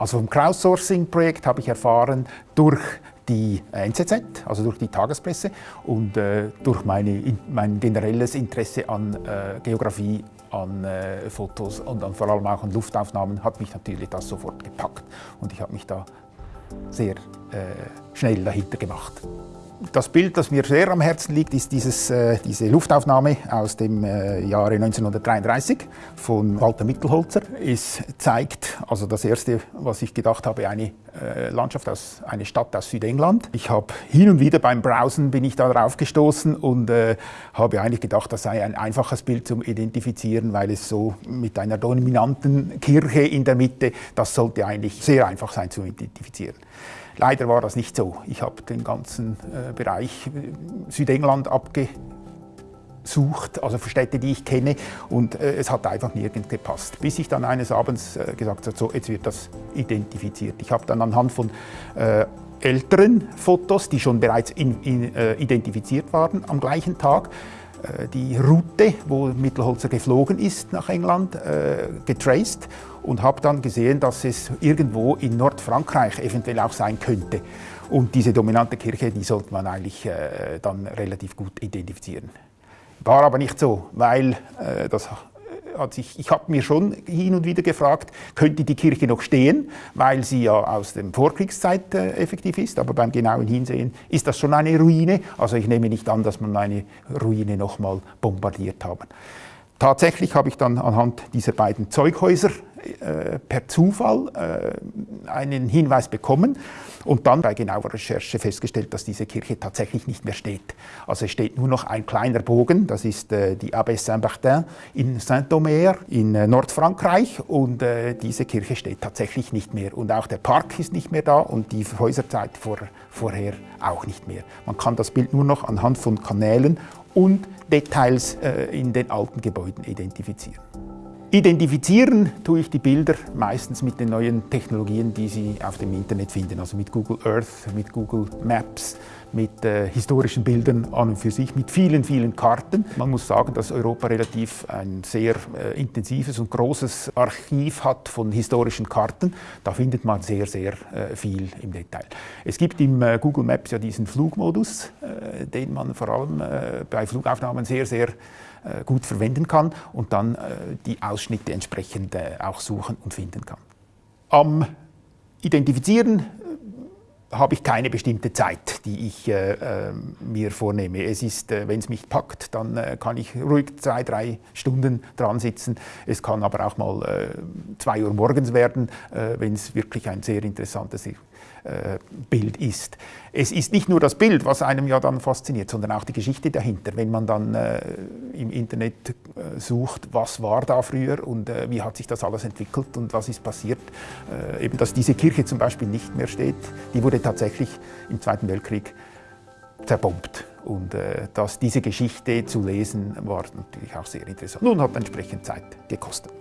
Also vom Crowdsourcing-Projekt habe ich erfahren durch die NZZ, also durch die Tagespresse und äh, durch meine, mein generelles Interesse an äh, Geografie, an äh, Fotos und an, vor allem auch an Luftaufnahmen hat mich natürlich das sofort gepackt und ich habe mich da sehr äh, schnell dahinter gemacht. Das Bild, das mir sehr am Herzen liegt, ist dieses, äh, diese Luftaufnahme aus dem äh, Jahre 1933 von Walter Mittelholzer. Es zeigt, also das erste, was ich gedacht habe, eine äh, Landschaft aus, eine Stadt aus Südengland. Ich habe hin und wieder beim Browsen bin ich darauf gestoßen und äh, habe eigentlich gedacht, das sei ein einfaches Bild zum Identifizieren, weil es so mit einer dominanten Kirche in der Mitte, das sollte eigentlich sehr einfach sein zu identifizieren. Leider war das nicht so. Ich habe den ganzen äh, Bereich äh, Südengland abgesucht, also für Städte, die ich kenne, und äh, es hat einfach nirgends gepasst. Bis ich dann eines Abends äh, gesagt habe, so, jetzt wird das identifiziert. Ich habe dann anhand von äh, älteren Fotos, die schon bereits in, in, äh, identifiziert waren am gleichen Tag, die Route, wo Mittelholzer geflogen ist nach England, äh, getraced und habe dann gesehen, dass es irgendwo in Nordfrankreich eventuell auch sein könnte. Und diese dominante Kirche, die sollte man eigentlich äh, dann relativ gut identifizieren. War aber nicht so, weil das hat sich, ich habe mir schon hin und wieder gefragt, könnte die Kirche noch stehen, weil sie ja aus der Vorkriegszeit äh, effektiv ist, aber beim genauen Hinsehen ist das schon eine Ruine. Also ich nehme nicht an, dass man eine Ruine nochmal bombardiert haben. Tatsächlich habe ich dann anhand dieser beiden Zeughäuser äh, per Zufall äh, einen Hinweis bekommen und dann bei genauer Recherche festgestellt, dass diese Kirche tatsächlich nicht mehr steht. Also es steht nur noch ein kleiner Bogen, das ist äh, die Abbesse Saint-Martin in Saint-Omer in äh, Nordfrankreich und äh, diese Kirche steht tatsächlich nicht mehr und auch der Park ist nicht mehr da und die Häuserzeit vor, vorher auch nicht mehr. Man kann das Bild nur noch anhand von Kanälen und Details in den alten Gebäuden identifizieren. Identifizieren tue ich die Bilder meistens mit den neuen Technologien, die Sie auf dem Internet finden, also mit Google Earth, mit Google Maps, mit äh, historischen Bildern an und für sich, mit vielen, vielen Karten. Man muss sagen, dass Europa relativ ein sehr äh, intensives und großes Archiv hat von historischen Karten. Da findet man sehr, sehr äh, viel im Detail. Es gibt im äh, Google Maps ja diesen Flugmodus, äh, den man vor allem äh, bei Flugaufnahmen sehr, sehr gut verwenden kann und dann die Ausschnitte entsprechend äh, auch suchen und finden kann. Am Identifizieren habe ich keine bestimmte Zeit, die ich äh, äh, mir vornehme. Es ist, äh, wenn es mich packt, dann kann ich ruhig zwei, drei Stunden dran sitzen. Es kann aber auch mal zwei Uhr morgens werden, wenn es wirklich ein sehr interessantes äh, Bild ist. Es ist nicht nur das Bild, was einem ja dann fasziniert, sondern auch die Geschichte dahinter. Wenn man dann äh, im Internet äh, sucht, was war da früher und äh, wie hat sich das alles entwickelt und was ist passiert, äh, eben dass diese Kirche zum Beispiel nicht mehr steht, die wurde tatsächlich im Zweiten Weltkrieg zerbombt. Und äh, dass diese Geschichte zu lesen, war natürlich auch sehr interessant. Nun hat entsprechend Zeit gekostet.